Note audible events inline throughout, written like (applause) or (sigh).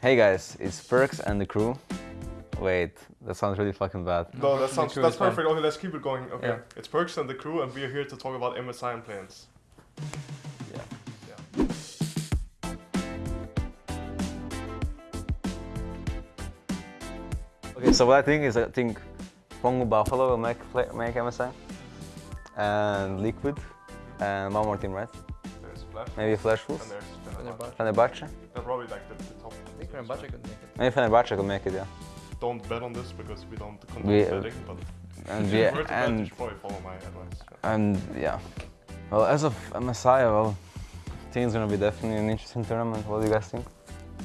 Hey guys, it's Perkz and the crew. Wait, that sounds really fucking bad. No, that sounds that's is fine. perfect. Okay, let's keep it going. Okay, Yeah. it's Perkz and the crew, and we are here to talk about MSI and plans. Yeah. Yeah. Okay, so what I think is I think Phong Vu Buffalo will make play, make MSI, and Liquid, and one more team, right? There's Flash. Maybe Flash Wolves, And there's Fenerbahce. Fenerbahce. Fenerbahce. They're probably like the, the top. I think Fenerbahce could make it. Maybe Fenerbahce could make it, yeah. Don't bet on this because we don't condone We- betting, but And if yeah, were to bet, you and should probably follow my advice. and yeah. Well, as of MSI, well, I think it's gonna be definitely an interesting tournament. What do you guys think?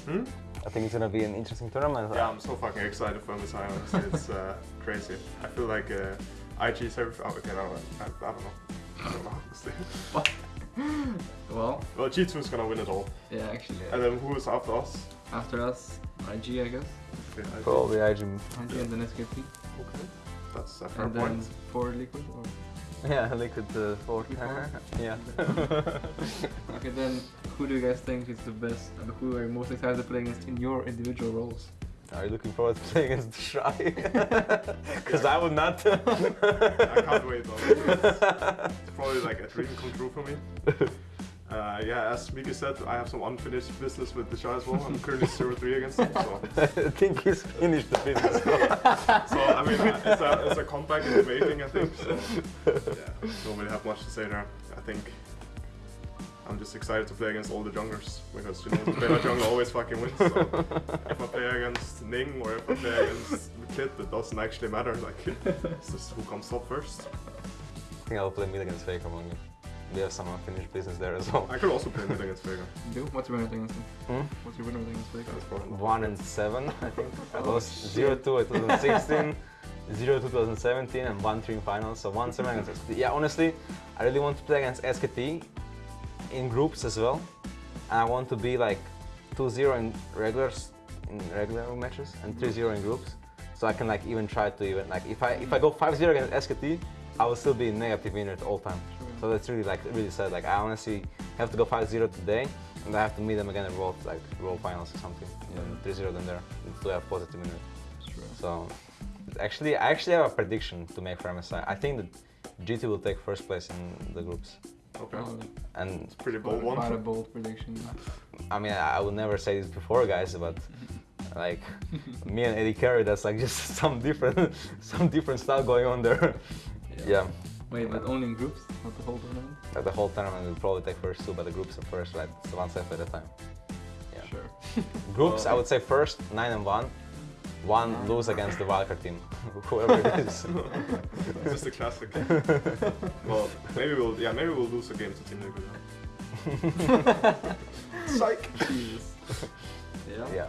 Hmm? I think it's gonna be an interesting tournament. Yeah, I'm so fucking excited for MSI. Honestly, it's uh, (laughs) crazy. I feel like uh, IG is everything. Oh, okay, no, I, I don't know. I don't know. honestly. (laughs) (gasps) Well, well, G2 is gonna win it all. yeah, actually. And then who is after us? After us, IG, I guess. Okay, IG. Probably IG. IG and then SKT. Okay. That's a fair And then point. for Liquid or... Yeah, (laughs) Liquid uh, four. Four? (laughs) yeah. Okay, then who do you guys think is the best and who are you most excited to play against in your individual roles? Are you looking forward to playing against Shy? Because (laughs) I would not. I can't wait though. (laughs) It's probably like a dream come true for me. Uh, yeah, as Miki said, I have some unfinished business with the Shah as well. I'm currently 0-3 against him, so (laughs) I think he's finished the business. so I mean uh, it's a it's a comeback in the making, I think. So yeah, don't really have much to say there. I think I'm just excited to play against all the junglers because you know the player (laughs) jungle always fucking wins. So (laughs) if I play against Ning or if I play against Kit, it doesn't actually matter. Like it's (laughs) just who comes top first. I think I'll play mid against Faker among you. We have some unfinished business there as well. I could also play mid against Vega. Do? What's your winner against him? Hmm? What's your winner against Faker? That's probably One and seven, I think. I lost zero two in 2016, zero two 2017, and one three in finals. So one seven against SKT. Yeah, honestly, I really want to play against SKT in groups as well, and I want to be like 2-0 in regulars in regular matches and 3-0 in groups, so I can like even try to even like if I if I go 5-0 against SKT, I will still be negative winner at all time. Sure. So that's really like really sad. Like I honestly have to go 5-0 today, and I have to meet them again at World like World Finals or something. And 3-0 then there to have positive winner. Sure. So actually, I actually have a prediction to make for MSI. I think that G2 will take first place in the groups, Okay. Oh, and Pretty bold one. quite a bold prediction. I mean I would never say this before, guys, but (laughs) like (laughs) me and Eddie Carey, that's like just (laughs) some different some different stuff going on there. yeah. Wait, but only in groups, not the whole tournament? Like the whole tournament will probably take first two, but the groups are first, like it's one step at a time. Yeah. Sure. Groups, I would say first nine and one. One lose against the wildcard team, (laughs) whoever it is. It's just a classic. (laughs) well, maybe we'll yeah maybe we'll lose a game to Team Liquid. (laughs) Psych. Jesus. yeah. yeah.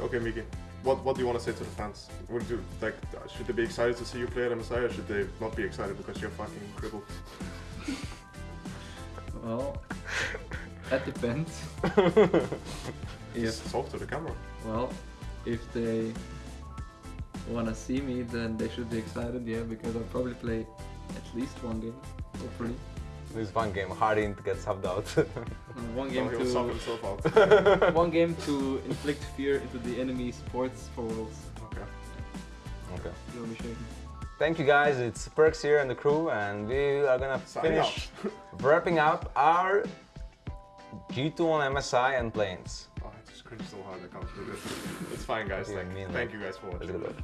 Okay, Miki. What what do you want to say to the fans? Would you like should they be excited to see you play at MSI or should they not be excited because you're fucking crippled? Well, that depends. if Just talk to the camera. well, if they wanna see me, then they should be excited. Yeah, because I'll probably play at least one game, hopefully. Lose one game, Hardin gets subbed out. (laughs) One game he will sub to himself out. (laughs) one game to inflict fear into the enemy sports for worlds. okay. okay. You'll be shaking. Thank you guys, it's Perkz here and the crew, and we are gonna Sign finish (laughs) wrapping up our G2 on MSI and planes. Cringed so hard I can't do this. It's fine, guys. Thank, me and thank you guys for watching.